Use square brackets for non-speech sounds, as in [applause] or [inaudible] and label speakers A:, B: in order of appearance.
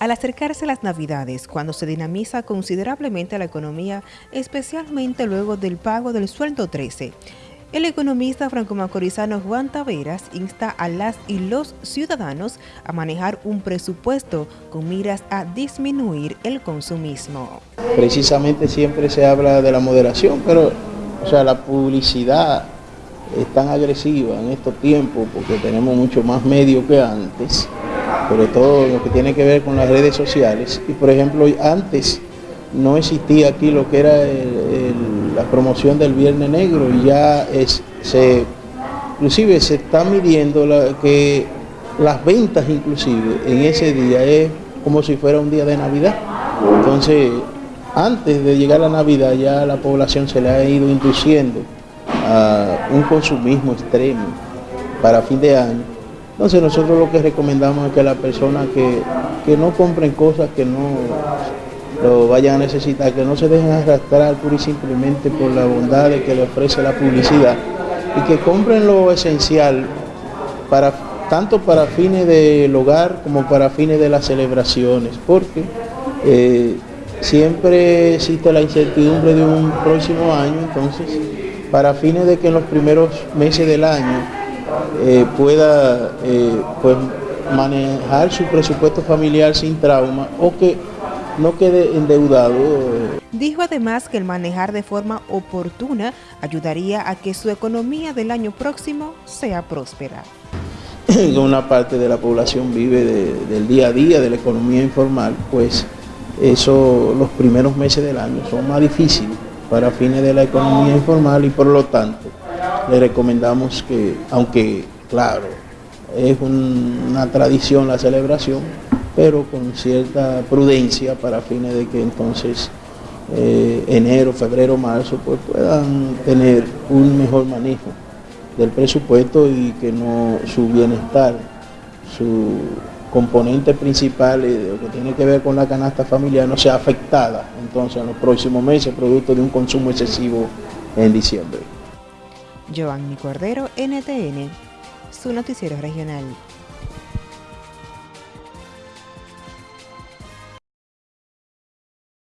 A: Al acercarse las Navidades, cuando se dinamiza considerablemente la economía, especialmente luego del pago del sueldo 13, el economista franco-macorizano Juan Taveras insta a las y los ciudadanos a manejar un presupuesto con miras a disminuir el consumismo.
B: Precisamente siempre se habla de la moderación, pero o sea, la publicidad es tan agresiva en estos tiempos porque tenemos mucho más medios que antes sobre todo lo que tiene que ver con las redes sociales. Y por ejemplo, antes no existía aquí lo que era la promoción del Viernes Negro y ya es, se, inclusive se está midiendo que las ventas inclusive en ese día es como si fuera un día de Navidad. Entonces, antes de llegar la Navidad ya la población se le ha ido induciendo a un consumismo extremo para fin de año entonces nosotros lo que recomendamos es que las personas que, no compren cosas que no lo vayan a necesitar, que no se dejen arrastrar pura y simplemente por la bondad que le ofrece la publicidad y que compren lo esencial para tanto para fines del hogar como para fines de las celebraciones, porque eh, siempre existe la incertidumbre de un próximo año, entonces para fines de que en los primeros meses del año eh, pueda eh, pues, manejar su presupuesto familiar sin trauma o que no quede endeudado.
A: Dijo además que el manejar de forma oportuna ayudaría a que su economía del año próximo sea próspera. [laughs]
B: Una parte de la población vive del día a día, de la economía informal, pues eso los primeros meses del año son más difíciles para fines de la economía informal y por lo tanto le recomendamos que, aunque claro, es una tradición la celebración, pero con cierta prudencia para fines de que entonces eh, enero, febrero, marzo pues puedan tener un mejor manejo del presupuesto y que no su bienestar, su componente principal de lo que tiene que ver con la canasta familiar no sea afectada entonces en los próximos meses producto de un consumo excesivo en diciembre.
A: Giovanni Cordero, NTN, su noticiero regional.